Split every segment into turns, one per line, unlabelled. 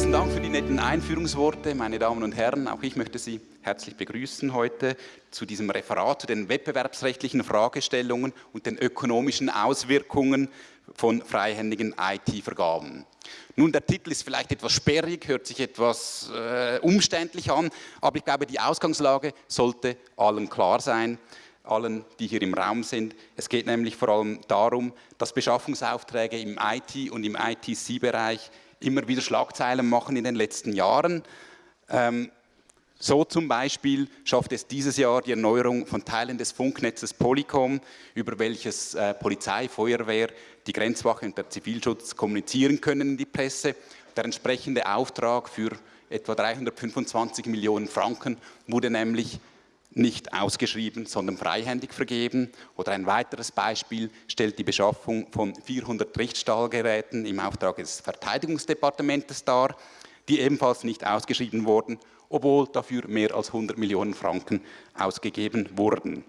Besten Dank für die netten Einführungsworte, meine Damen und Herren. Auch ich möchte Sie herzlich begrüßen heute zu diesem Referat zu den wettbewerbsrechtlichen Fragestellungen und den ökonomischen Auswirkungen von freihändigen IT-Vergaben. Nun, der Titel ist vielleicht etwas sperrig, hört sich etwas äh, umständlich an, aber ich glaube, die Ausgangslage sollte allen klar sein, allen, die hier im Raum sind. Es geht nämlich vor allem darum, dass Beschaffungsaufträge im IT- und im ITC-Bereich immer wieder Schlagzeilen machen in den letzten Jahren. Ähm, so zum Beispiel schafft es dieses Jahr die Erneuerung von Teilen des Funknetzes Polycom, über welches äh, Polizei, Feuerwehr, die Grenzwache und der Zivilschutz kommunizieren können in die Presse. Der entsprechende Auftrag für etwa 325 Millionen Franken wurde nämlich nicht ausgeschrieben, sondern freihändig vergeben. Oder ein weiteres Beispiel stellt die Beschaffung von 400 Richtstahlgeräten im Auftrag des Verteidigungsdepartements dar, die ebenfalls nicht ausgeschrieben wurden, obwohl dafür mehr als 100 Millionen Franken ausgegeben wurden.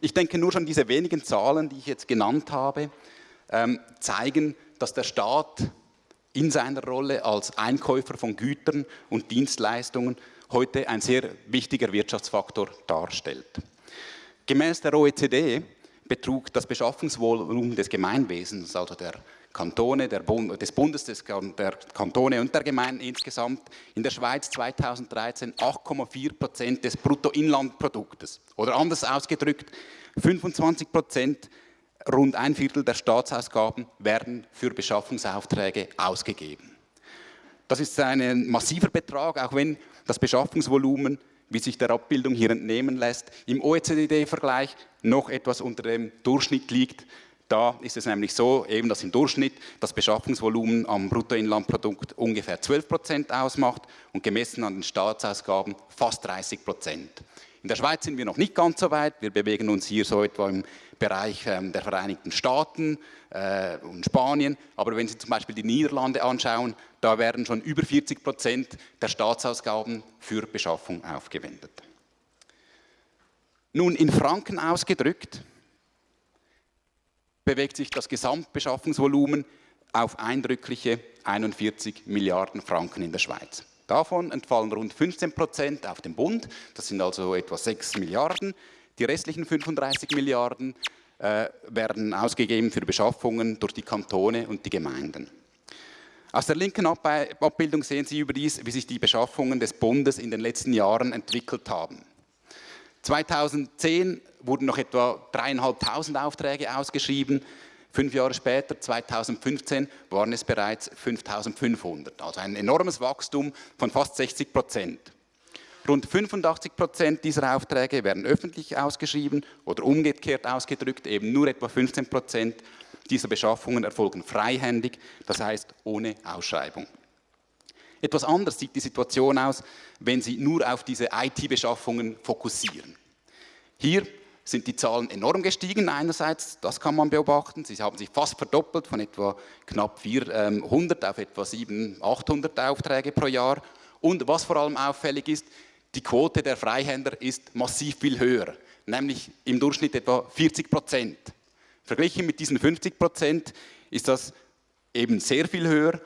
Ich denke, nur schon diese wenigen Zahlen, die ich jetzt genannt habe, ähm, zeigen, dass der Staat in seiner Rolle als Einkäufer von Gütern und Dienstleistungen heute ein sehr wichtiger Wirtschaftsfaktor darstellt. Gemäß der OECD betrug das Beschaffungsvolumen des Gemeinwesens, also der Kantone, der Bund, des Bundes, des, der Kantone und der Gemeinden insgesamt in der Schweiz 2013 8,4 Prozent des Bruttoinlandproduktes. Oder anders ausgedrückt, 25 Prozent, rund ein Viertel der Staatsausgaben werden für Beschaffungsaufträge ausgegeben. Das ist ein massiver Betrag, auch wenn das Beschaffungsvolumen, wie sich der Abbildung hier entnehmen lässt, im OECD-Vergleich noch etwas unter dem Durchschnitt liegt. Da ist es nämlich so, eben, dass im Durchschnitt das Beschaffungsvolumen am Bruttoinlandprodukt ungefähr 12 Prozent ausmacht und gemessen an den Staatsausgaben fast 30 Prozent. In der Schweiz sind wir noch nicht ganz so weit. Wir bewegen uns hier so etwa im Bereich ähm, der Vereinigten Staaten äh, und Spanien. Aber wenn Sie zum Beispiel die Niederlande anschauen, da werden schon über 40 Prozent der Staatsausgaben für Beschaffung aufgewendet. Nun, in Franken ausgedrückt, bewegt sich das Gesamtbeschaffungsvolumen auf eindrückliche 41 Milliarden Franken in der Schweiz. Davon entfallen rund 15 Prozent auf den Bund, das sind also etwa 6 Milliarden. Die restlichen 35 Milliarden äh, werden ausgegeben für Beschaffungen durch die Kantone und die Gemeinden. Aus der linken Abbildung sehen Sie überdies, wie sich die Beschaffungen des Bundes in den letzten Jahren entwickelt haben. 2010 wurden noch etwa 3.500 Aufträge ausgeschrieben. Fünf Jahre später, 2015, waren es bereits 5.500. Also ein enormes Wachstum von fast 60 Prozent. Rund 85 Prozent dieser Aufträge werden öffentlich ausgeschrieben oder umgekehrt ausgedrückt, eben nur etwa 15 Prozent dieser Beschaffungen erfolgen freihändig, das heißt ohne Ausschreibung. Etwas anders sieht die Situation aus, wenn Sie nur auf diese IT-Beschaffungen fokussieren. Hier sind die Zahlen enorm gestiegen einerseits, das kann man beobachten. Sie haben sich fast verdoppelt von etwa knapp 400 auf etwa 700, 800 Aufträge pro Jahr. Und was vor allem auffällig ist, die Quote der Freihänder ist massiv viel höher, nämlich im Durchschnitt etwa 40 Prozent. Verglichen mit diesen 50 Prozent ist das eben sehr viel höher.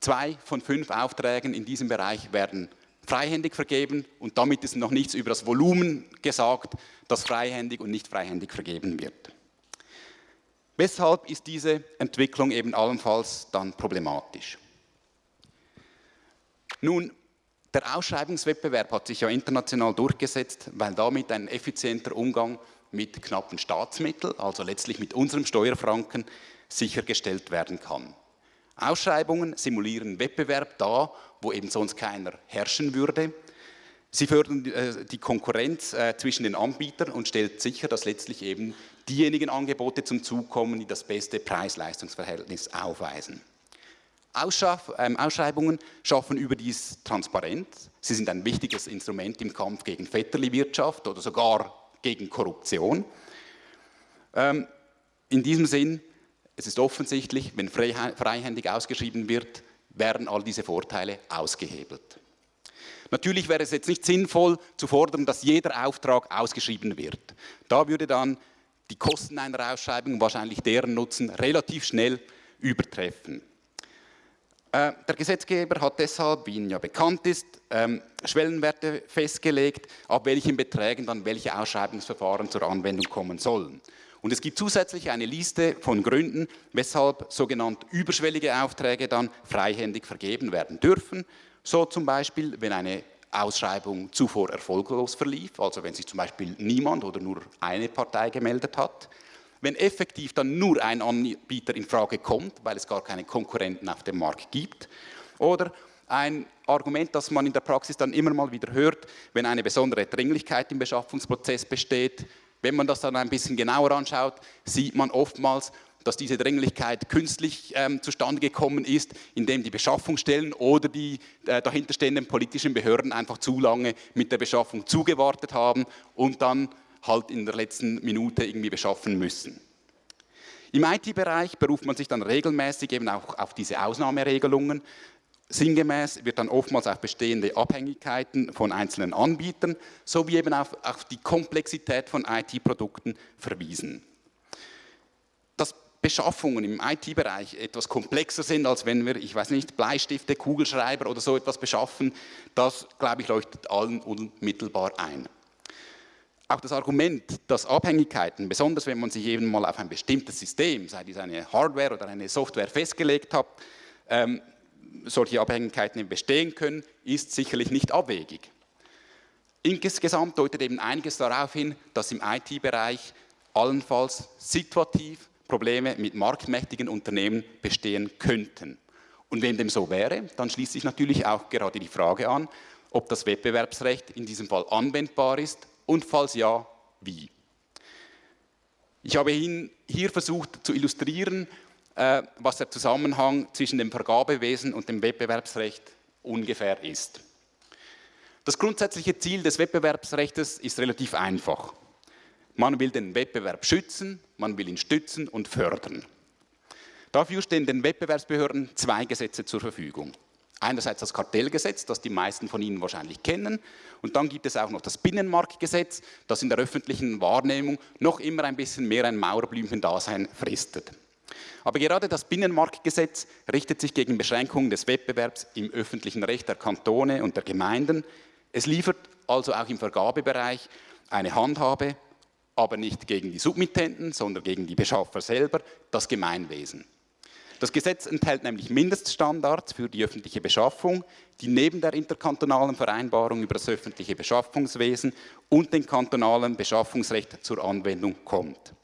Zwei von fünf Aufträgen in diesem Bereich werden freihändig vergeben und damit ist noch nichts über das Volumen gesagt, das freihändig und nicht freihändig vergeben wird. Weshalb ist diese Entwicklung eben allenfalls dann problematisch? Nun, der Ausschreibungswettbewerb hat sich ja international durchgesetzt, weil damit ein effizienter Umgang mit knappen Staatsmitteln, also letztlich mit unserem Steuerfranken, sichergestellt werden kann. Ausschreibungen simulieren Wettbewerb da, wo eben sonst keiner herrschen würde. Sie fördern äh, die Konkurrenz äh, zwischen den Anbietern und stellt sicher, dass letztlich eben diejenigen Angebote zum Zug kommen, die das beste Preis-Leistungs-Verhältnis aufweisen. Ähm, Ausschreibungen schaffen überdies Transparenz. Sie sind ein wichtiges Instrument im Kampf gegen Vetterli-Wirtschaft oder sogar gegen Korruption. Ähm, in diesem Sinn, es ist offensichtlich, wenn freihändig ausgeschrieben wird, werden all diese Vorteile ausgehebelt. Natürlich wäre es jetzt nicht sinnvoll zu fordern, dass jeder Auftrag ausgeschrieben wird. Da würde dann die Kosten einer Ausschreibung, wahrscheinlich deren Nutzen, relativ schnell übertreffen. Äh, der Gesetzgeber hat deshalb, wie Ihnen ja bekannt ist, ähm, Schwellenwerte festgelegt, ab welchen Beträgen dann welche Ausschreibungsverfahren zur Anwendung kommen sollen. Und es gibt zusätzlich eine Liste von Gründen, weshalb sogenannte überschwellige Aufträge dann freihändig vergeben werden dürfen. So zum Beispiel, wenn eine Ausschreibung zuvor erfolglos verlief, also wenn sich zum Beispiel niemand oder nur eine Partei gemeldet hat. Wenn effektiv dann nur ein Anbieter in Frage kommt, weil es gar keine Konkurrenten auf dem Markt gibt. Oder ein Argument, das man in der Praxis dann immer mal wieder hört, wenn eine besondere Dringlichkeit im Beschaffungsprozess besteht, wenn man das dann ein bisschen genauer anschaut, sieht man oftmals, dass diese Dringlichkeit künstlich ähm, zustande gekommen ist, indem die Beschaffungsstellen oder die äh, dahinterstehenden politischen Behörden einfach zu lange mit der Beschaffung zugewartet haben und dann halt in der letzten Minute irgendwie beschaffen müssen. Im IT-Bereich beruft man sich dann regelmäßig eben auch auf diese Ausnahmeregelungen. Sinngemäß wird dann oftmals auf bestehende Abhängigkeiten von einzelnen Anbietern sowie eben auf, auf die Komplexität von IT-Produkten verwiesen. Dass Beschaffungen im IT-Bereich etwas komplexer sind, als wenn wir, ich weiß nicht, Bleistifte, Kugelschreiber oder so etwas beschaffen, das, glaube ich, leuchtet allen unmittelbar ein. Auch das Argument, dass Abhängigkeiten, besonders wenn man sich eben mal auf ein bestimmtes System, sei dies eine Hardware oder eine Software festgelegt hat, ähm, solche Abhängigkeiten bestehen können, ist sicherlich nicht abwegig. Insgesamt deutet eben einiges darauf hin, dass im IT-Bereich allenfalls situativ Probleme mit marktmächtigen Unternehmen bestehen könnten. Und wenn dem so wäre, dann schließt sich natürlich auch gerade die Frage an, ob das Wettbewerbsrecht in diesem Fall anwendbar ist und falls ja, wie. Ich habe hier versucht zu illustrieren, was der Zusammenhang zwischen dem Vergabewesen und dem Wettbewerbsrecht ungefähr ist. Das grundsätzliche Ziel des Wettbewerbsrechts ist relativ einfach. Man will den Wettbewerb schützen, man will ihn stützen und fördern. Dafür stehen den Wettbewerbsbehörden zwei Gesetze zur Verfügung. Einerseits das Kartellgesetz, das die meisten von Ihnen wahrscheinlich kennen, und dann gibt es auch noch das Binnenmarktgesetz, das in der öffentlichen Wahrnehmung noch immer ein bisschen mehr ein Mauerblümchen-Dasein fristet. Aber gerade das Binnenmarktgesetz richtet sich gegen Beschränkungen des Wettbewerbs im öffentlichen Recht der Kantone und der Gemeinden. Es liefert also auch im Vergabebereich eine Handhabe, aber nicht gegen die Submittenten, sondern gegen die Beschaffer selber, das Gemeinwesen. Das Gesetz enthält nämlich Mindeststandards für die öffentliche Beschaffung, die neben der interkantonalen Vereinbarung über das öffentliche Beschaffungswesen und dem kantonalen Beschaffungsrecht zur Anwendung kommt.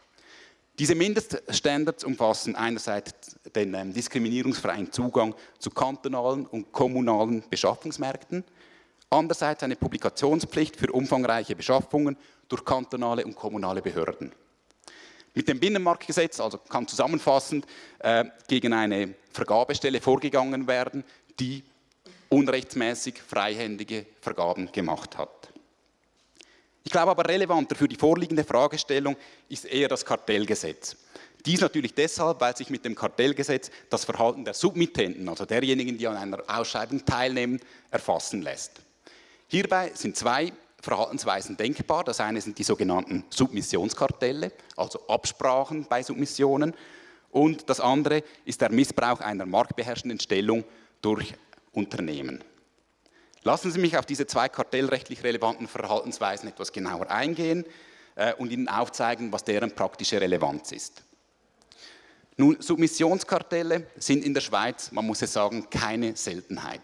Diese Mindeststandards umfassen einerseits den ähm, diskriminierungsfreien Zugang zu kantonalen und kommunalen Beschaffungsmärkten, andererseits eine Publikationspflicht für umfangreiche Beschaffungen durch kantonale und kommunale Behörden. Mit dem Binnenmarktgesetz, also kann zusammenfassend äh, gegen eine Vergabestelle vorgegangen werden, die unrechtsmäßig freihändige Vergaben gemacht hat. Ich glaube aber relevanter für die vorliegende Fragestellung ist eher das Kartellgesetz. Dies natürlich deshalb, weil sich mit dem Kartellgesetz das Verhalten der Submittenten, also derjenigen, die an einer Ausschreibung teilnehmen, erfassen lässt. Hierbei sind zwei Verhaltensweisen denkbar. Das eine sind die sogenannten Submissionskartelle, also Absprachen bei Submissionen. Und das andere ist der Missbrauch einer marktbeherrschenden Stellung durch Unternehmen. Lassen Sie mich auf diese zwei kartellrechtlich relevanten Verhaltensweisen etwas genauer eingehen äh, und Ihnen aufzeigen, was deren praktische Relevanz ist. Nun, Submissionskartelle sind in der Schweiz, man muss es sagen, keine Seltenheit.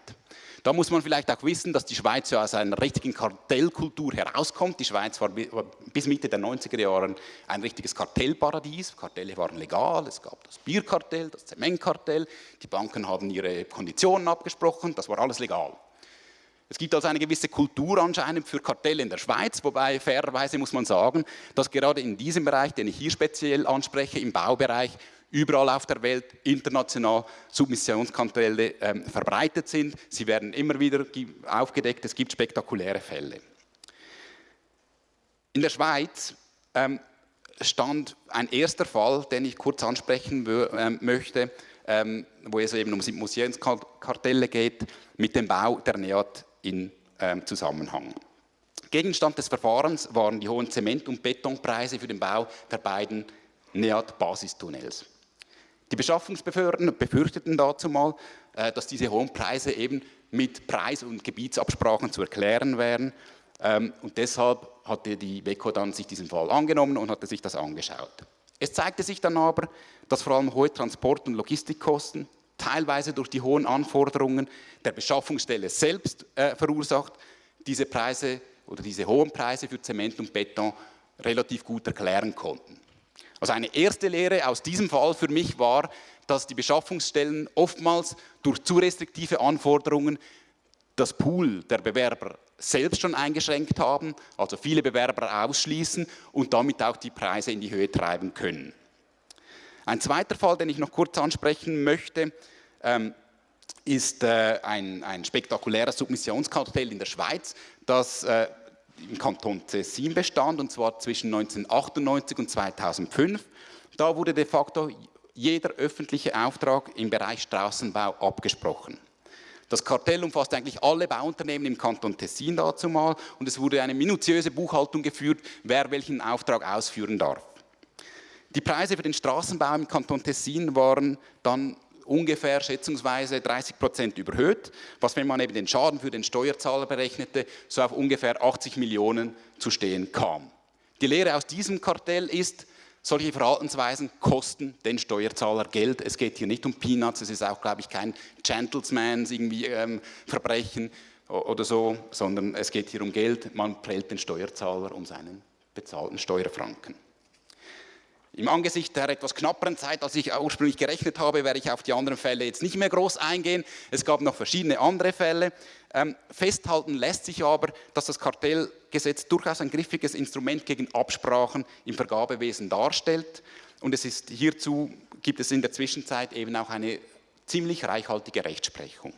Da muss man vielleicht auch wissen, dass die Schweiz ja aus einer richtigen Kartellkultur herauskommt. Die Schweiz war bis Mitte der 90er Jahre ein richtiges Kartellparadies. Kartelle waren legal, es gab das Bierkartell, das Zementkartell, die Banken haben ihre Konditionen abgesprochen, das war alles legal. Es gibt also eine gewisse Kultur anscheinend für Kartelle in der Schweiz, wobei fairerweise muss man sagen, dass gerade in diesem Bereich, den ich hier speziell anspreche, im Baubereich, überall auf der Welt international Submissionskartelle ähm, verbreitet sind. Sie werden immer wieder aufgedeckt, es gibt spektakuläre Fälle. In der Schweiz ähm, stand ein erster Fall, den ich kurz ansprechen ähm, möchte, ähm, wo es eben um Submissionskartelle geht, mit dem Bau der NEAT in ähm, Zusammenhang. Gegenstand des Verfahrens waren die hohen Zement- und Betonpreise für den Bau der beiden NEAT-Basistunnels. Die Beschaffungsbehörden befürchteten dazu mal, äh, dass diese hohen Preise eben mit Preis- und Gebietsabsprachen zu erklären wären. Ähm, und deshalb hatte die WECO dann sich diesen Fall angenommen und hatte sich das angeschaut. Es zeigte sich dann aber, dass vor allem hohe Transport- und Logistikkosten, teilweise durch die hohen Anforderungen der Beschaffungsstelle selbst äh, verursacht, diese Preise oder diese hohen Preise für Zement und Beton relativ gut erklären konnten. Also eine erste Lehre aus diesem Fall für mich war, dass die Beschaffungsstellen oftmals durch zu restriktive Anforderungen das Pool der Bewerber selbst schon eingeschränkt haben, also viele Bewerber ausschließen und damit auch die Preise in die Höhe treiben können. Ein zweiter Fall, den ich noch kurz ansprechen möchte, ähm, ist äh, ein, ein spektakuläres Submissionskartell in der Schweiz, das äh, im Kanton Tessin bestand, und zwar zwischen 1998 und 2005. Da wurde de facto jeder öffentliche Auftrag im Bereich Straßenbau abgesprochen. Das Kartell umfasst eigentlich alle Bauunternehmen im Kanton Tessin dazu mal und es wurde eine minutiöse Buchhaltung geführt, wer welchen Auftrag ausführen darf. Die Preise für den Straßenbau im Kanton Tessin waren dann ungefähr schätzungsweise 30 Prozent überhöht, was, wenn man eben den Schaden für den Steuerzahler berechnete, so auf ungefähr 80 Millionen zu stehen kam. Die Lehre aus diesem Kartell ist, solche Verhaltensweisen kosten den Steuerzahler Geld. Es geht hier nicht um Peanuts, es ist auch, glaube ich, kein Gentleman's irgendwie ähm, Verbrechen oder so, sondern es geht hier um Geld. Man prellt den Steuerzahler um seinen bezahlten Steuerfranken. Im Angesicht der etwas knapperen Zeit, als ich ursprünglich gerechnet habe, werde ich auf die anderen Fälle jetzt nicht mehr groß eingehen. Es gab noch verschiedene andere Fälle. Ähm, festhalten lässt sich aber, dass das Kartellgesetz durchaus ein griffiges Instrument gegen Absprachen im Vergabewesen darstellt. Und es ist hierzu gibt es in der Zwischenzeit eben auch eine ziemlich reichhaltige Rechtsprechung.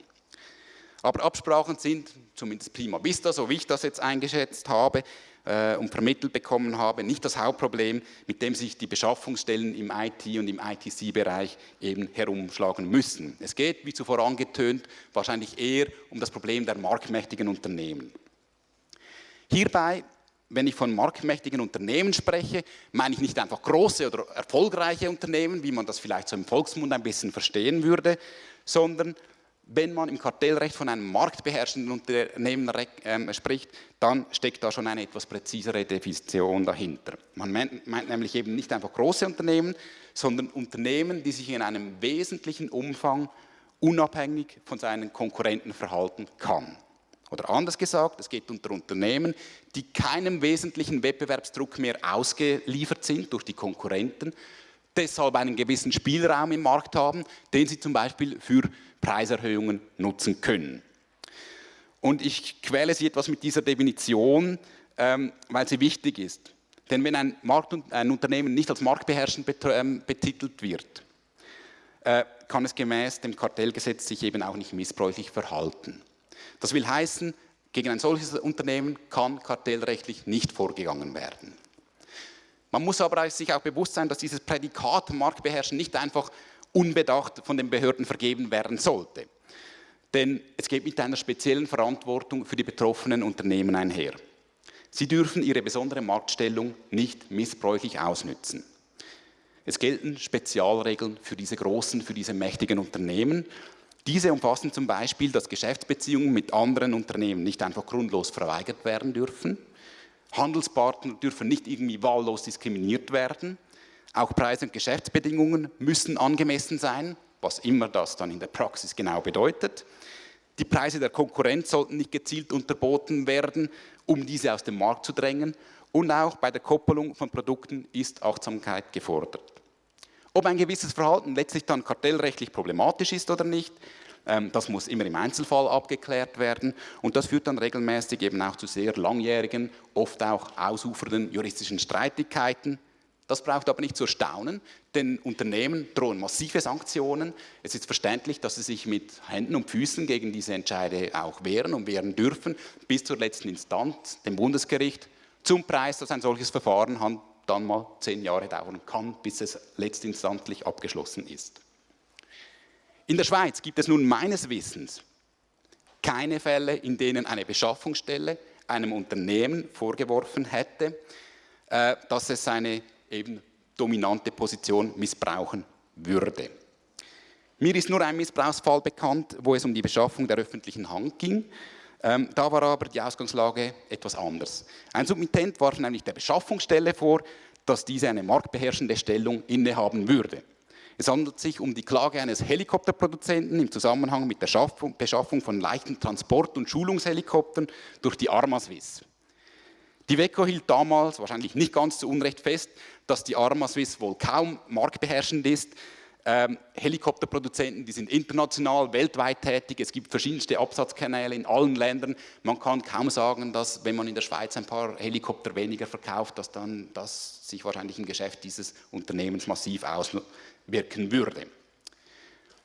Aber Absprachen sind, zumindest prima vista, so wie ich das jetzt eingeschätzt habe, und vermittelt bekommen habe, nicht das Hauptproblem, mit dem sich die Beschaffungsstellen im IT- und im ITC-Bereich eben herumschlagen müssen. Es geht, wie zuvor angetönt, wahrscheinlich eher um das Problem der marktmächtigen Unternehmen. Hierbei wenn ich von marktmächtigen Unternehmen spreche, meine ich nicht einfach große oder erfolgreiche Unternehmen, wie man das vielleicht so im Volksmund ein bisschen verstehen würde, sondern wenn man im Kartellrecht von einem marktbeherrschenden Unternehmen ähm, spricht, dann steckt da schon eine etwas präzisere Definition dahinter. Man meint, meint, nämlich eben nicht einfach große Unternehmen, sondern Unternehmen, die sich in einem wesentlichen Umfang unabhängig von seinen Konkurrenten verhalten kann. Oder anders gesagt, es geht unter Unternehmen, die keinem wesentlichen Wettbewerbsdruck mehr ausgeliefert sind durch die Konkurrenten, deshalb einen gewissen Spielraum im Markt haben, den sie zum Beispiel für Preiserhöhungen nutzen können. Und ich quäle Sie etwas mit dieser Definition, ähm, weil sie wichtig ist. Denn wenn ein, Markt, ein Unternehmen nicht als marktbeherrschend ähm, betitelt wird, äh, kann es gemäß dem Kartellgesetz sich eben auch nicht missbräuchlich verhalten. Das will heißen, gegen ein solches Unternehmen kann kartellrechtlich nicht vorgegangen werden. Man muss aber sich auch bewusst sein, dass dieses Prädikat Marktbeherrschen nicht einfach unbedacht von den Behörden vergeben werden sollte. Denn es geht mit einer speziellen Verantwortung für die betroffenen Unternehmen einher. Sie dürfen ihre besondere Marktstellung nicht missbräuchlich ausnützen. Es gelten Spezialregeln für diese großen, für diese mächtigen Unternehmen. Diese umfassen zum Beispiel, dass Geschäftsbeziehungen mit anderen Unternehmen nicht einfach grundlos verweigert werden dürfen. Handelspartner dürfen nicht irgendwie wahllos diskriminiert werden. Auch Preise und Geschäftsbedingungen müssen angemessen sein, was immer das dann in der Praxis genau bedeutet. Die Preise der Konkurrenz sollten nicht gezielt unterboten werden, um diese aus dem Markt zu drängen. Und auch bei der Koppelung von Produkten ist Achtsamkeit gefordert. Ob ein gewisses Verhalten letztlich dann kartellrechtlich problematisch ist oder nicht, ähm, das muss immer im Einzelfall abgeklärt werden und das führt dann regelmäßig eben auch zu sehr langjährigen, oft auch ausufernden juristischen Streitigkeiten, das braucht aber nicht zu erstaunen, denn Unternehmen drohen massive Sanktionen. Es ist verständlich, dass sie sich mit Händen und Füßen gegen diese Entscheide auch wehren und wehren dürfen, bis zur letzten Instanz, dem Bundesgericht, zum Preis, dass ein solches Verfahren dann mal zehn Jahre dauern kann, bis es letztinstanzlich abgeschlossen ist. In der Schweiz gibt es nun meines Wissens keine Fälle, in denen eine Beschaffungsstelle einem Unternehmen vorgeworfen hätte, äh, dass es seine eben dominante Position missbrauchen würde. Mir ist nur ein Missbrauchsfall bekannt, wo es um die Beschaffung der öffentlichen Hand ging. Ähm, da war aber die Ausgangslage etwas anders. Ein Submittent warf nämlich der Beschaffungsstelle vor, dass diese eine marktbeherrschende Stellung innehaben würde. Es handelt sich um die Klage eines Helikopterproduzenten im Zusammenhang mit der Beschaffung von leichten Transport- und Schulungshelikoptern durch die Armaswiss. Die WECO hielt damals, wahrscheinlich nicht ganz zu Unrecht fest, dass die Armaswiss wohl kaum marktbeherrschend ist, ähm, Helikopterproduzenten, die sind international, weltweit tätig, es gibt verschiedenste Absatzkanäle in allen Ländern. Man kann kaum sagen, dass wenn man in der Schweiz ein paar Helikopter weniger verkauft, dass dann das sich wahrscheinlich im Geschäft dieses Unternehmens massiv auswirken würde.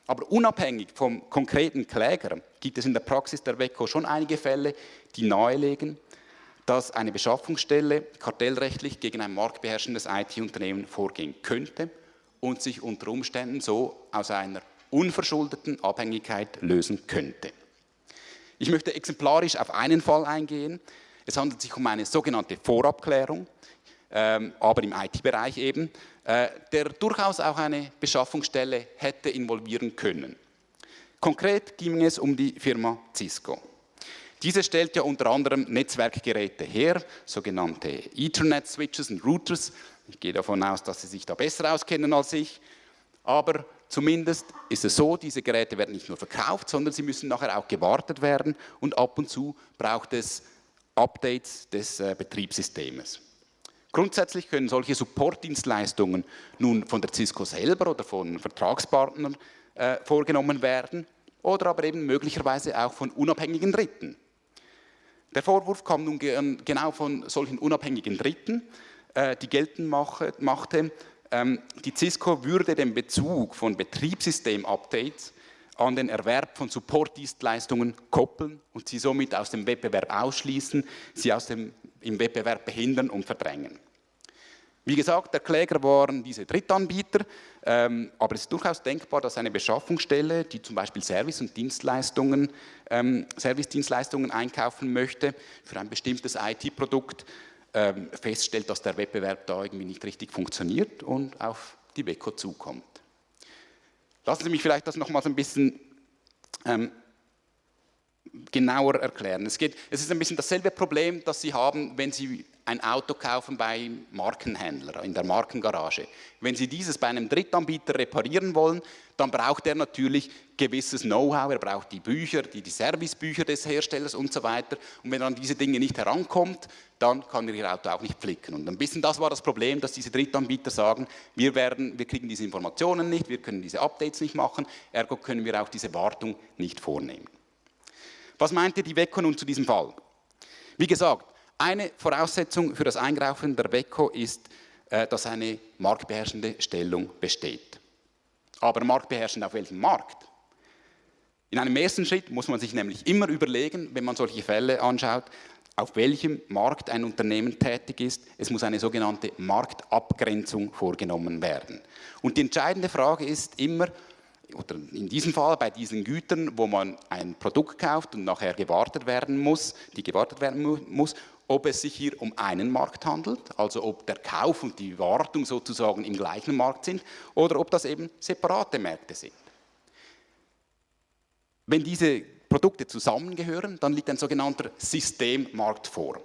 Aber unabhängig vom konkreten Kläger gibt es in der Praxis der WECO schon einige Fälle, die nahelegen, dass eine Beschaffungsstelle kartellrechtlich gegen ein marktbeherrschendes IT-Unternehmen vorgehen könnte und sich unter Umständen so aus einer unverschuldeten Abhängigkeit lösen könnte. Ich möchte exemplarisch auf einen Fall eingehen. Es handelt sich um eine sogenannte Vorabklärung, ähm, aber im IT-Bereich eben, äh, der durchaus auch eine Beschaffungsstelle hätte involvieren können. Konkret ging es um die Firma Cisco. Diese stellt ja unter anderem Netzwerkgeräte her, sogenannte Ethernet-Switches und Routers, ich gehe davon aus, dass Sie sich da besser auskennen als ich. Aber zumindest ist es so, diese Geräte werden nicht nur verkauft, sondern sie müssen nachher auch gewartet werden und ab und zu braucht es Updates des äh, Betriebssystems. Grundsätzlich können solche Supportdienstleistungen nun von der Cisco selber oder von Vertragspartnern äh, vorgenommen werden oder aber eben möglicherweise auch von unabhängigen Dritten. Der Vorwurf kam nun genau von solchen unabhängigen Dritten, äh, die geltend machte, ähm, die Cisco würde den Bezug von Betriebssystem-Updates an den Erwerb von Supportdienstleistungen koppeln und sie somit aus dem Wettbewerb ausschließen, sie aus dem, im Wettbewerb behindern und verdrängen. Wie gesagt, der Kläger waren diese Drittanbieter, ähm, aber es ist durchaus denkbar, dass eine Beschaffungsstelle, die zum Beispiel Service- und Dienstleistungen, ähm, Service-Dienstleistungen einkaufen möchte für ein bestimmtes IT-Produkt, ähm, feststellt, dass der Wettbewerb da irgendwie nicht richtig funktioniert und auf die WECO zukommt. Lassen Sie mich vielleicht das nochmals ein bisschen ähm, genauer erklären. Es, geht, es ist ein bisschen dasselbe Problem, das Sie haben, wenn Sie ein Auto kaufen bei Markenhändler, in der Markengarage. Wenn Sie dieses bei einem Drittanbieter reparieren wollen, dann braucht er natürlich gewisses Know-how, er braucht die Bücher, die, die Servicebücher des Herstellers und so weiter. Und wenn er an diese Dinge nicht herankommt, dann kann er Ihr Auto auch nicht flicken. Und ein bisschen das war das Problem, dass diese Drittanbieter sagen, wir, werden, wir kriegen diese Informationen nicht, wir können diese Updates nicht machen, ergo können wir auch diese Wartung nicht vornehmen. Was meinte die WECO nun zu diesem Fall? Wie gesagt, eine Voraussetzung für das Eingreifen der WECO ist, äh, dass eine marktbeherrschende Stellung besteht. Aber marktbeherrschend auf welchem Markt? In einem ersten Schritt muss man sich nämlich immer überlegen, wenn man solche Fälle anschaut, auf welchem Markt ein Unternehmen tätig ist. Es muss eine sogenannte Marktabgrenzung vorgenommen werden. Und die entscheidende Frage ist immer, oder in diesem Fall bei diesen Gütern, wo man ein Produkt kauft und nachher gewartet werden muss, die gewartet werden muss, ob es sich hier um einen Markt handelt, also ob der Kauf und die Wartung sozusagen im gleichen Markt sind, oder ob das eben separate Märkte sind. Wenn diese Produkte zusammengehören, dann liegt ein sogenannter Systemmarkt vor.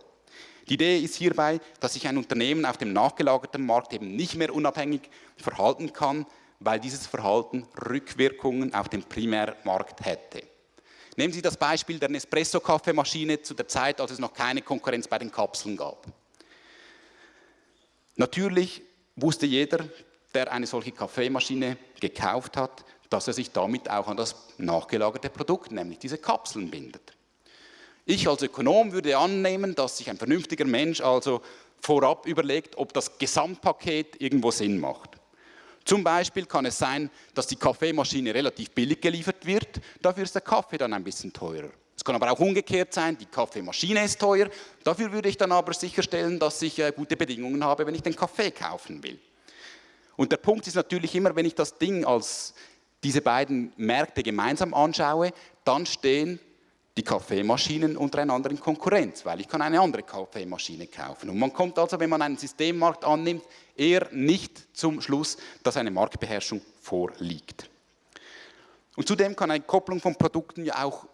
Die Idee ist hierbei, dass sich ein Unternehmen auf dem nachgelagerten Markt eben nicht mehr unabhängig verhalten kann, weil dieses Verhalten Rückwirkungen auf den Primärmarkt hätte. Nehmen Sie das Beispiel der Nespresso-Kaffeemaschine zu der Zeit, als es noch keine Konkurrenz bei den Kapseln gab. Natürlich wusste jeder, der eine solche Kaffeemaschine gekauft hat, dass er sich damit auch an das nachgelagerte Produkt, nämlich diese Kapseln, bindet. Ich als Ökonom würde annehmen, dass sich ein vernünftiger Mensch also vorab überlegt, ob das Gesamtpaket irgendwo Sinn macht. Zum Beispiel kann es sein, dass die Kaffeemaschine relativ billig geliefert wird, dafür ist der Kaffee dann ein bisschen teurer. Es kann aber auch umgekehrt sein, die Kaffeemaschine ist teuer, dafür würde ich dann aber sicherstellen, dass ich äh, gute Bedingungen habe, wenn ich den Kaffee kaufen will. Und der Punkt ist natürlich immer, wenn ich das Ding als diese beiden Märkte gemeinsam anschaue, dann stehen die Kaffeemaschinen untereinander in Konkurrenz, weil ich kann eine andere Kaffeemaschine kaufen. Und man kommt also, wenn man einen Systemmarkt annimmt, eher nicht zum Schluss, dass eine Marktbeherrschung vorliegt. Und zudem kann eine Kopplung von Produkten ja auch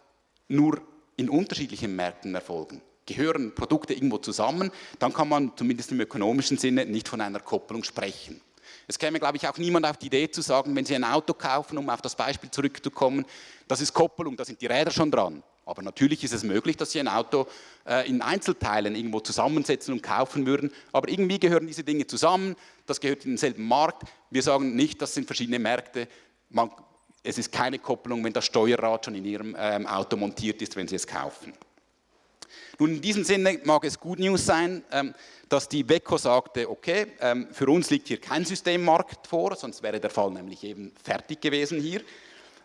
nur in unterschiedlichen Märkten erfolgen. Gehören Produkte irgendwo zusammen, dann kann man zumindest im ökonomischen Sinne nicht von einer Kopplung sprechen. Es käme, glaube ich, auch niemand auf die Idee zu sagen, wenn Sie ein Auto kaufen, um auf das Beispiel zurückzukommen, das ist Kopplung, da sind die Räder schon dran. Aber natürlich ist es möglich, dass Sie ein Auto äh, in Einzelteilen irgendwo zusammensetzen und kaufen würden. Aber irgendwie gehören diese Dinge zusammen, das gehört in denselben Markt. Wir sagen nicht, das sind verschiedene Märkte. Man, es ist keine Kopplung, wenn das Steuerrad schon in Ihrem ähm, Auto montiert ist, wenn Sie es kaufen. Nun, in diesem Sinne mag es Good News sein, ähm, dass die WECO sagte, okay, ähm, für uns liegt hier kein Systemmarkt vor, sonst wäre der Fall nämlich eben fertig gewesen hier,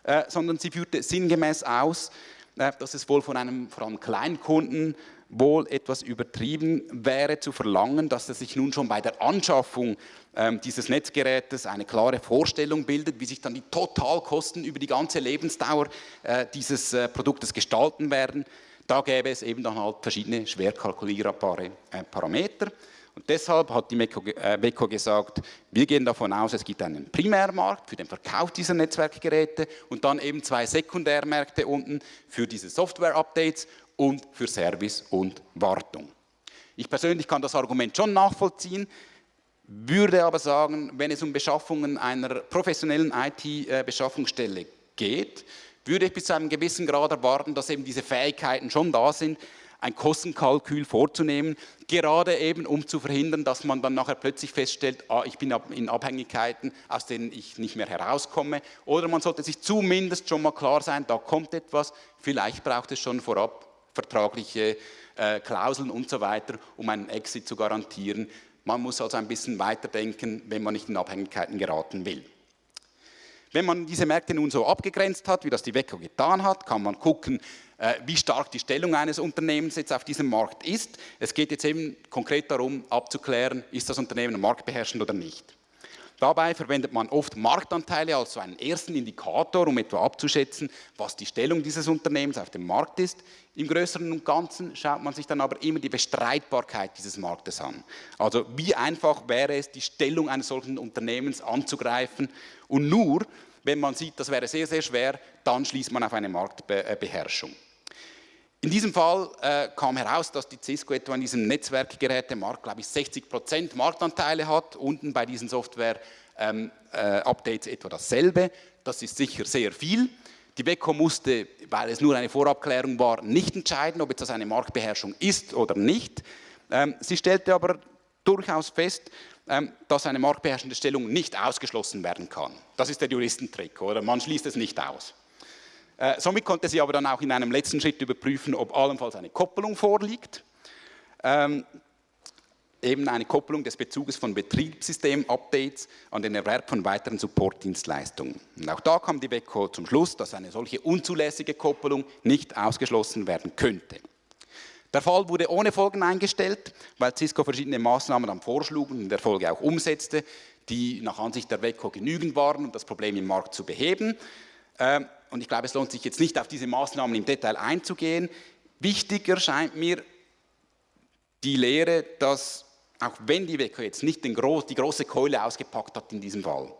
äh, sondern sie führte sinngemäß aus, dass es wohl von einem vor allem Kleinkunden wohl etwas übertrieben wäre zu verlangen, dass er sich nun schon bei der Anschaffung ähm, dieses Netzgerätes eine klare Vorstellung bildet, wie sich dann die Totalkosten über die ganze Lebensdauer äh, dieses äh, Produktes gestalten werden. Da gäbe es eben dann halt verschiedene schwer kalkulierbare äh, Parameter. Und deshalb hat die WECO äh, gesagt, wir gehen davon aus, es gibt einen Primärmarkt für den Verkauf dieser Netzwerkgeräte und dann eben zwei Sekundärmärkte unten für diese Software-Updates und für Service und Wartung. Ich persönlich kann das Argument schon nachvollziehen, würde aber sagen, wenn es um Beschaffungen einer professionellen IT-Beschaffungsstelle äh, geht, würde ich bis zu einem gewissen Grad erwarten, dass eben diese Fähigkeiten schon da sind, ein Kostenkalkül vorzunehmen, gerade eben um zu verhindern, dass man dann nachher plötzlich feststellt, ah, ich bin in Abhängigkeiten, aus denen ich nicht mehr herauskomme. Oder man sollte sich zumindest schon mal klar sein, da kommt etwas, vielleicht braucht es schon vorab vertragliche äh, Klauseln und so weiter, um einen Exit zu garantieren. Man muss also ein bisschen weiterdenken, wenn man nicht in Abhängigkeiten geraten will. Wenn man diese Märkte nun so abgegrenzt hat, wie das die WECO getan hat, kann man gucken, äh, wie stark die Stellung eines Unternehmens jetzt auf diesem Markt ist. Es geht jetzt eben konkret darum, abzuklären, ist das Unternehmen marktbeherrschend oder nicht. Dabei verwendet man oft Marktanteile als so einen ersten Indikator, um etwa abzuschätzen, was die Stellung dieses Unternehmens auf dem Markt ist. Im Größeren und Ganzen schaut man sich dann aber immer die Bestreitbarkeit dieses Marktes an. Also wie einfach wäre es, die Stellung eines solchen Unternehmens anzugreifen und nur, wenn man sieht, das wäre sehr, sehr schwer, dann schließt man auf eine Marktbeherrschung. In diesem Fall äh, kam heraus, dass die Cisco etwa in diesem Netzwerkgerätemarkt, glaube ich, 60 Prozent Marktanteile hat. Unten bei diesen Software-Updates ähm, äh, etwa dasselbe. Das ist sicher sehr viel. Die WECO musste, weil es nur eine Vorabklärung war, nicht entscheiden, ob jetzt das eine Marktbeherrschung ist oder nicht. Ähm, sie stellte aber durchaus fest, ähm, dass eine marktbeherrschende Stellung nicht ausgeschlossen werden kann. Das ist der Juristentrick, oder? Man schließt es nicht aus. Äh, somit konnte sie aber dann auch in einem letzten Schritt überprüfen, ob allenfalls eine Koppelung vorliegt. Eben eine Koppelung des Bezuges von Betriebssystem-Updates an den Erwerb von weiteren Supportdienstleistungen. Und auch da kam die WECO zum Schluss, dass eine solche unzulässige Koppelung nicht ausgeschlossen werden könnte. Der Fall wurde ohne Folgen eingestellt, weil Cisco verschiedene Maßnahmen dann vorschlug und in der Folge auch umsetzte, die nach Ansicht der WECO genügend waren, um das Problem im Markt zu beheben. Ähm, und ich glaube, es lohnt sich jetzt nicht auf diese Maßnahmen im Detail einzugehen. Wichtiger scheint mir die Lehre, dass auch wenn die WECO jetzt nicht Gro die große Keule ausgepackt hat in diesem Fall,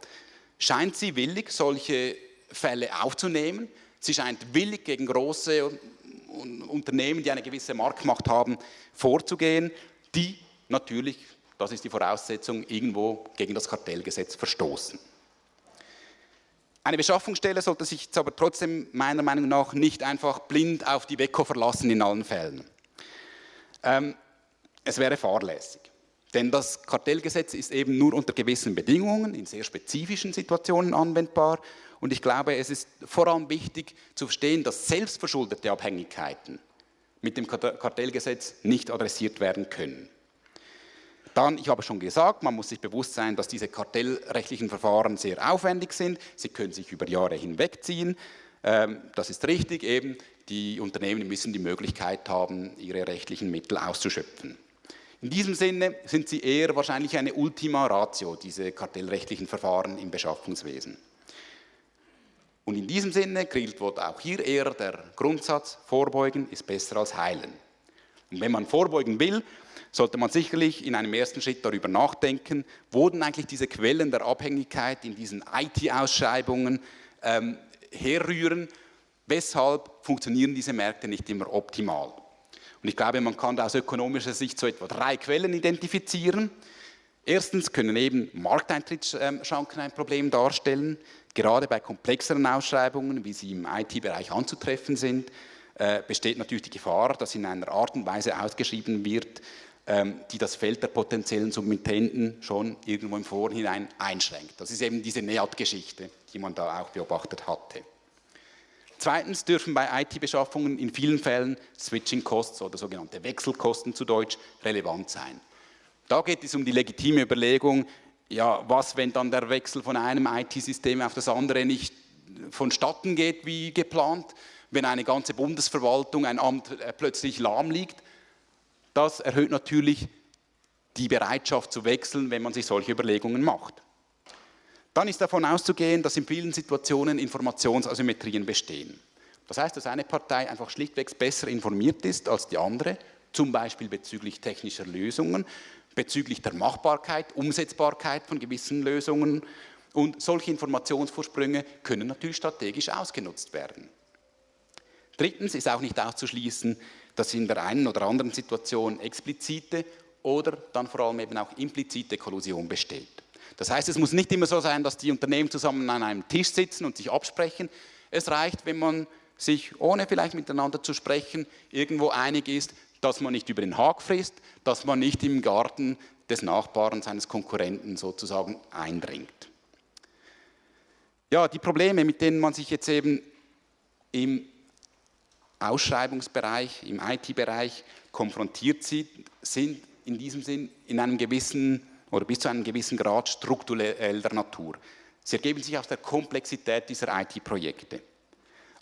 scheint sie willig, solche Fälle aufzunehmen. Sie scheint willig, gegen große Unternehmen, die eine gewisse Marktmacht haben, vorzugehen, die natürlich, das ist die Voraussetzung, irgendwo gegen das Kartellgesetz verstoßen. Eine Beschaffungsstelle sollte sich jetzt aber trotzdem meiner Meinung nach nicht einfach blind auf die WECO verlassen in allen Fällen. Ähm, es wäre fahrlässig. Denn das Kartellgesetz ist eben nur unter gewissen Bedingungen, in sehr spezifischen Situationen anwendbar. Und ich glaube, es ist vor allem wichtig zu verstehen, dass selbstverschuldete Abhängigkeiten mit dem Kartellgesetz nicht adressiert werden können. Dann, ich habe schon gesagt, man muss sich bewusst sein, dass diese kartellrechtlichen Verfahren sehr aufwendig sind. Sie können sich über Jahre hinwegziehen. Ähm, das ist richtig, eben die Unternehmen müssen die Möglichkeit haben, ihre rechtlichen Mittel auszuschöpfen. In diesem Sinne sind sie eher wahrscheinlich eine Ultima Ratio, diese kartellrechtlichen Verfahren im Beschaffungswesen. Und in diesem Sinne gilt wohl auch hier eher der Grundsatz, Vorbeugen ist besser als Heilen. Und wenn man vorbeugen will, sollte man sicherlich in einem ersten Schritt darüber nachdenken, wurden eigentlich diese Quellen der Abhängigkeit in diesen IT-Ausschreibungen ähm, herrühren. Weshalb funktionieren diese Märkte nicht immer optimal? Und ich glaube, man kann da aus ökonomischer Sicht so etwa drei Quellen identifizieren. Erstens können eben Markteintrittsschranken ein Problem darstellen. Gerade bei komplexeren Ausschreibungen, wie sie im IT-Bereich anzutreffen sind, äh, besteht natürlich die Gefahr, dass in einer Art und Weise ausgeschrieben wird, ähm, die das Feld der potenziellen Submittenten schon irgendwo im Vorhinein einschränkt. Das ist eben diese NEAT-Geschichte, die man da auch beobachtet hatte. Zweitens dürfen bei IT-Beschaffungen in vielen Fällen Switching Costs oder sogenannte Wechselkosten zu Deutsch relevant sein. Da geht es um die legitime Überlegung, ja, was, wenn dann der Wechsel von einem IT-System auf das andere nicht vonstatten geht wie geplant, wenn eine ganze Bundesverwaltung, ein Amt äh, plötzlich lahm liegt. Das erhöht natürlich die Bereitschaft zu wechseln, wenn man sich solche Überlegungen macht. Dann ist davon auszugehen, dass in vielen Situationen Informationsasymmetrien bestehen. Das heißt, dass eine Partei einfach schlichtweg besser informiert ist als die andere, zum Beispiel bezüglich technischer Lösungen, bezüglich der Machbarkeit, Umsetzbarkeit von gewissen Lösungen. Und solche Informationsvorsprünge können natürlich strategisch ausgenutzt werden. Drittens ist auch nicht auszuschließen, dass in der einen oder anderen Situation explizite oder dann vor allem eben auch implizite Kollusion besteht. Das heißt, es muss nicht immer so sein, dass die Unternehmen zusammen an einem Tisch sitzen und sich absprechen. Es reicht, wenn man sich, ohne vielleicht miteinander zu sprechen, irgendwo einig ist, dass man nicht über den Haag frisst, dass man nicht im Garten des Nachbarn, seines Konkurrenten sozusagen eindringt. Ja, die Probleme, mit denen man sich jetzt eben im Ausschreibungsbereich, im IT-Bereich konfrontiert sieht, sind in diesem Sinn in einem gewissen oder bis zu einem gewissen Grad struktureller Natur. Sie ergeben sich aus der Komplexität dieser IT-Projekte.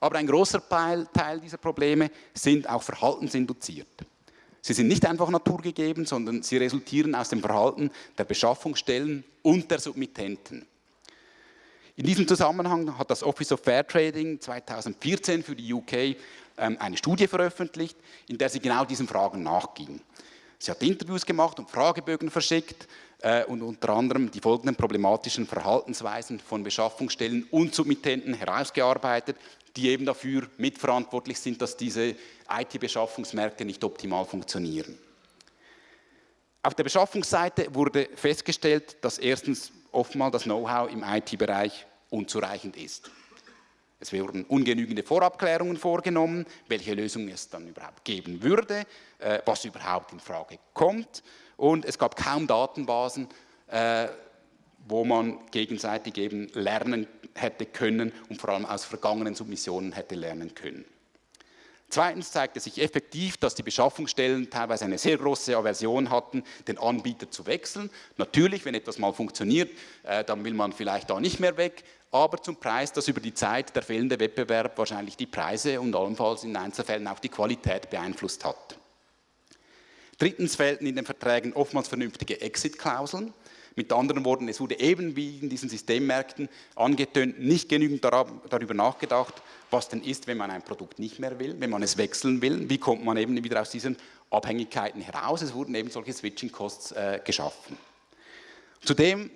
Aber ein großer Teil dieser Probleme sind auch verhaltensinduziert. Sie sind nicht einfach naturgegeben, sondern sie resultieren aus dem Verhalten der Beschaffungsstellen und der Submittenten. In diesem Zusammenhang hat das Office of Fair Trading 2014 für die UK ähm, eine Studie veröffentlicht, in der sie genau diesen Fragen nachging. Sie hat Interviews gemacht und Fragebögen verschickt äh, und unter anderem die folgenden problematischen Verhaltensweisen von Beschaffungsstellen und Submittenten herausgearbeitet, die eben dafür mitverantwortlich sind, dass diese IT-Beschaffungsmärkte nicht optimal funktionieren. Auf der Beschaffungsseite wurde festgestellt, dass erstens oftmals das Know-how im IT-Bereich unzureichend ist. Es wurden ungenügende Vorabklärungen vorgenommen, welche Lösung es dann überhaupt geben würde, äh, was überhaupt in Frage kommt und es gab kaum Datenbasen, äh, wo man gegenseitig eben lernen hätte können und vor allem aus vergangenen Submissionen hätte lernen können. Zweitens zeigte sich effektiv, dass die Beschaffungsstellen teilweise eine sehr große Aversion hatten, den Anbieter zu wechseln. Natürlich, wenn etwas mal funktioniert, äh, dann will man vielleicht da nicht mehr weg, aber zum Preis, dass über die Zeit der fehlende Wettbewerb wahrscheinlich die Preise und allenfalls in Einzelfällen auch die Qualität beeinflusst hat. Drittens fehlten in den Verträgen oftmals vernünftige Exit-Klauseln. Mit anderen Worten, es wurde eben wie in diesen Systemmärkten angetönt, nicht genügend darüber nachgedacht, was denn ist, wenn man ein Produkt nicht mehr will, wenn man es wechseln will, wie kommt man eben wieder aus diesen Abhängigkeiten heraus. Es wurden eben solche Switching-Costs äh, geschaffen. Zudem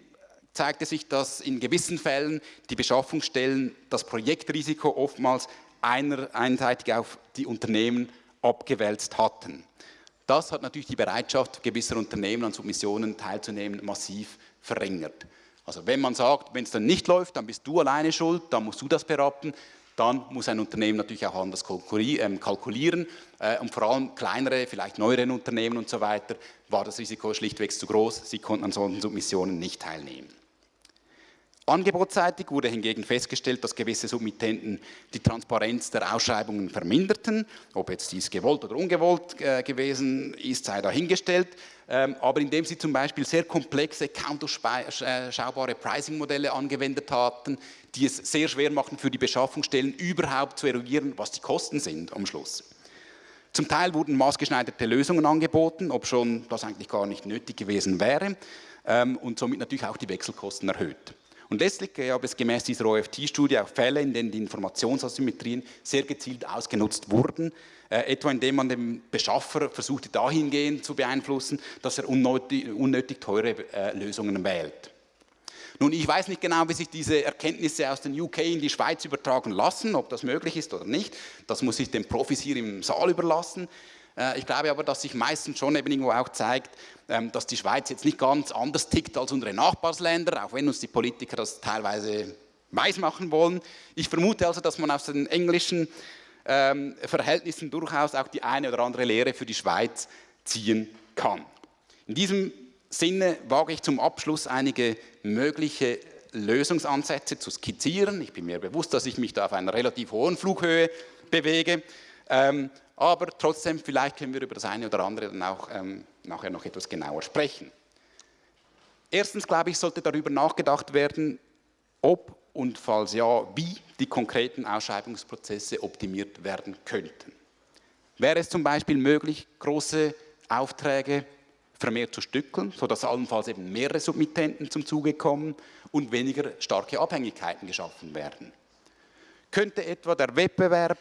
zeigte sich, dass in gewissen Fällen die Beschaffungsstellen das Projektrisiko oftmals einer, einseitig auf die Unternehmen abgewälzt hatten. Das hat natürlich die Bereitschaft gewisser Unternehmen an Submissionen teilzunehmen massiv verringert. Also wenn man sagt, wenn es dann nicht läuft, dann bist du alleine schuld, dann musst du das beraten, dann muss ein Unternehmen natürlich auch anders ähm, kalkulieren äh, und vor allem kleinere, vielleicht neuere Unternehmen und so weiter, war das Risiko schlichtweg zu groß, sie konnten an solchen Submissionen nicht teilnehmen. Angebotsseitig wurde hingegen festgestellt, dass gewisse Submittenten die Transparenz der Ausschreibungen verminderten. Ob jetzt dies gewollt oder ungewollt äh, gewesen ist, sei dahingestellt. Ähm, aber indem sie zum Beispiel sehr komplexe, kaum durchschaubare Pricing-Modelle angewendet hatten, die es sehr schwer machten für die Beschaffungsstellen überhaupt zu eruieren, was die Kosten sind am Schluss. Zum Teil wurden maßgeschneiderte Lösungen angeboten, ob schon das eigentlich gar nicht nötig gewesen wäre ähm, und somit natürlich auch die Wechselkosten erhöht. Und letztlich gab es gemäß dieser OFT-Studie auch Fälle, in denen die Informationsasymmetrien sehr gezielt ausgenutzt wurden, äh, etwa indem man den Beschaffer versuchte dahingehend zu beeinflussen, dass er unnötig, unnötig teure äh, Lösungen wählt. Nun, ich weiß nicht genau, wie sich diese Erkenntnisse aus den UK in die Schweiz übertragen lassen, ob das möglich ist oder nicht. Das muss ich den Profis hier im Saal überlassen. Äh, ich glaube aber, dass sich meistens schon eben irgendwo auch zeigt, ähm, dass die Schweiz jetzt nicht ganz anders tickt als unsere Nachbarsländer, auch wenn uns die Politiker das teilweise weismachen wollen. Ich vermute also, dass man aus den englischen ähm, Verhältnissen durchaus auch die eine oder andere Lehre für die Schweiz ziehen kann. In diesem Sinne wage ich zum Abschluss einige mögliche Lösungsansätze zu skizzieren. Ich bin mir bewusst, dass ich mich da auf einer relativ hohen Flughöhe bewege, ähm, aber trotzdem, vielleicht können wir über das eine oder andere dann auch ähm, nachher noch etwas genauer sprechen. Erstens, glaube ich, sollte darüber nachgedacht werden, ob und falls ja, wie die konkreten Ausschreibungsprozesse optimiert werden könnten. Wäre es zum Beispiel möglich, große Aufträge vermehrt zu stückeln, sodass allenfalls eben mehrere Submittenten zum Zuge kommen und weniger starke Abhängigkeiten geschaffen werden? Könnte etwa der Wettbewerb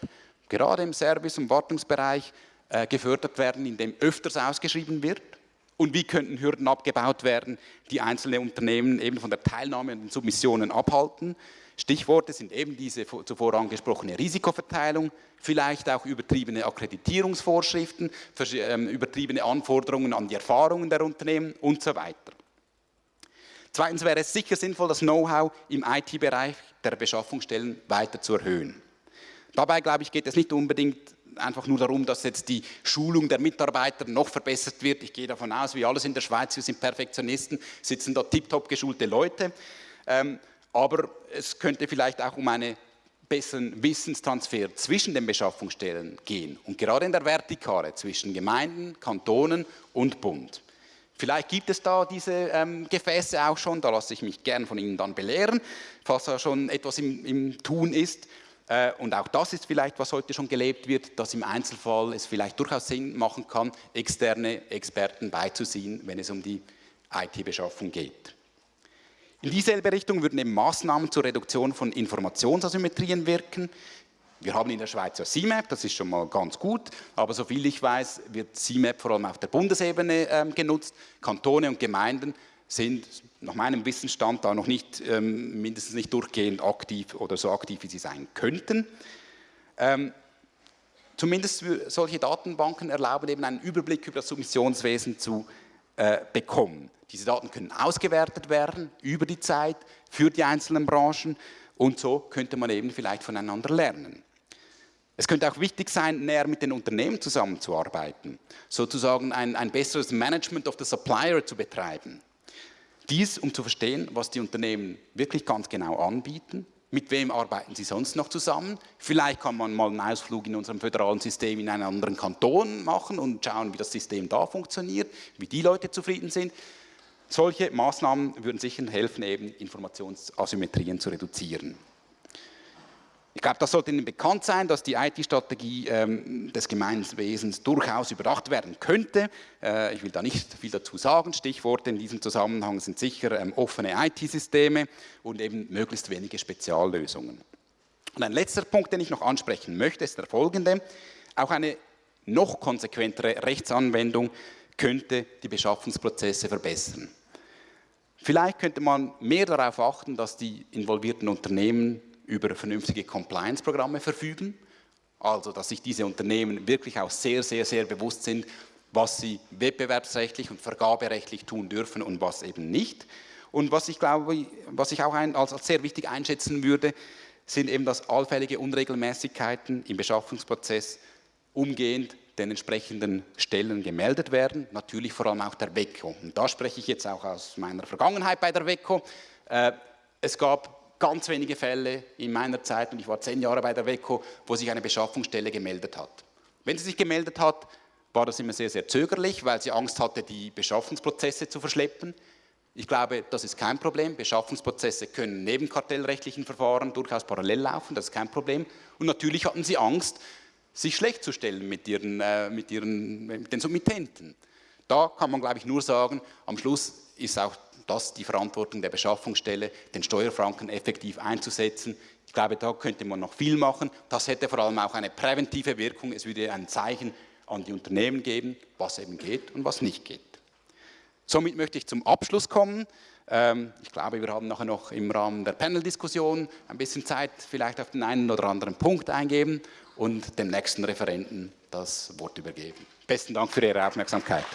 gerade im Service- und Wartungsbereich äh, gefördert werden, indem öfters ausgeschrieben wird? Und wie könnten Hürden abgebaut werden, die einzelne Unternehmen eben von der Teilnahme an den Submissionen abhalten? Stichworte sind eben diese zuvor angesprochene Risikoverteilung, vielleicht auch übertriebene Akkreditierungsvorschriften, ähm, übertriebene Anforderungen an die Erfahrungen der Unternehmen und so weiter. Zweitens wäre es sicher sinnvoll, das Know-how im IT-Bereich der Beschaffungsstellen weiter zu erhöhen. Dabei, glaube ich, geht es nicht unbedingt einfach nur darum, dass jetzt die Schulung der Mitarbeiter noch verbessert wird. Ich gehe davon aus, wie alles in der Schweiz, wir sind Perfektionisten, sitzen da tiptop geschulte Leute. Ähm, aber es könnte vielleicht auch um einen besseren Wissenstransfer zwischen den Beschaffungsstellen gehen und gerade in der Vertikale zwischen Gemeinden, Kantonen und Bund. Vielleicht gibt es da diese ähm, Gefäße auch schon, da lasse ich mich gern von Ihnen dann belehren, falls da schon etwas im, im Tun ist. Äh, und auch das ist vielleicht, was heute schon gelebt wird, dass im Einzelfall es vielleicht durchaus Sinn machen kann, externe Experten beizuziehen, wenn es um die IT-Beschaffung geht. In dieselbe Richtung würden eben Maßnahmen zur Reduktion von Informationsasymmetrien wirken. Wir haben in der Schweiz ja CMAP, das ist schon mal ganz gut, aber soviel ich weiß, wird CMAP vor allem auf der Bundesebene ähm, genutzt. Kantone und Gemeinden sind nach meinem Wissensstand da noch nicht, ähm, mindestens nicht durchgehend aktiv oder so aktiv, wie sie sein könnten. Ähm, zumindest solche Datenbanken erlauben eben einen Überblick über das Submissionswesen zu äh, bekommen. Diese Daten können ausgewertet werden über die Zeit für die einzelnen Branchen und so könnte man eben vielleicht voneinander lernen. Es könnte auch wichtig sein, näher mit den Unternehmen zusammenzuarbeiten, sozusagen ein, ein besseres Management of the Supplier zu betreiben. Dies, um zu verstehen, was die Unternehmen wirklich ganz genau anbieten, mit wem arbeiten sie sonst noch zusammen. Vielleicht kann man mal einen Ausflug in unserem föderalen System in einen anderen Kanton machen und schauen, wie das System da funktioniert, wie die Leute zufrieden sind. Solche Maßnahmen würden sicher helfen, eben Informationsasymmetrien zu reduzieren. Ich glaube, das sollte Ihnen bekannt sein, dass die IT-Strategie ähm, des Gemeinwesens durchaus überdacht werden könnte. Äh, ich will da nicht viel dazu sagen. Stichworte in diesem Zusammenhang sind sicher ähm, offene IT-Systeme und eben möglichst wenige Speziallösungen. Und ein letzter Punkt, den ich noch ansprechen möchte, ist der folgende. Auch eine noch konsequentere Rechtsanwendung könnte die Beschaffungsprozesse verbessern. Vielleicht könnte man mehr darauf achten, dass die involvierten Unternehmen über vernünftige Compliance-Programme verfügen, also dass sich diese Unternehmen wirklich auch sehr, sehr, sehr bewusst sind, was sie wettbewerbsrechtlich und vergaberechtlich tun dürfen und was eben nicht. Und was ich glaube, was ich auch ein, als, sehr wichtig einschätzen würde, sind eben, dass allfällige Unregelmäßigkeiten im Beschaffungsprozess umgehend den entsprechenden Stellen gemeldet werden, natürlich vor allem auch der WECO. Und da spreche ich jetzt auch aus meiner Vergangenheit bei der WECO. Äh, es gab ganz wenige Fälle in meiner Zeit, und ich war zehn Jahre bei der WECO, wo sich eine Beschaffungsstelle gemeldet hat. Wenn sie sich gemeldet hat, war das immer sehr, sehr zögerlich, weil sie Angst hatte, die Beschaffungsprozesse zu verschleppen. Ich glaube, das ist kein Problem. Beschaffungsprozesse können neben kartellrechtlichen Verfahren durchaus parallel laufen, das ist kein Problem. Und natürlich hatten sie Angst, sich schlecht zu stellen mit, ihren, äh, mit, ihren, mit den Submittenten. Da kann man, glaube ich, nur sagen, am Schluss ist auch das die Verantwortung der Beschaffungsstelle, den Steuerfranken effektiv einzusetzen. Ich glaube, da könnte man noch viel machen. Das hätte vor allem auch eine präventive Wirkung. Es würde ein Zeichen an die Unternehmen geben, was eben geht und was nicht geht. Somit möchte ich zum Abschluss kommen. Ähm, ich glaube, wir haben nachher noch im Rahmen der Panel-Diskussion ein bisschen Zeit, vielleicht auf den einen oder anderen Punkt eingeben und dem nächsten Referenten das Wort übergeben. Besten Dank für Ihre Aufmerksamkeit.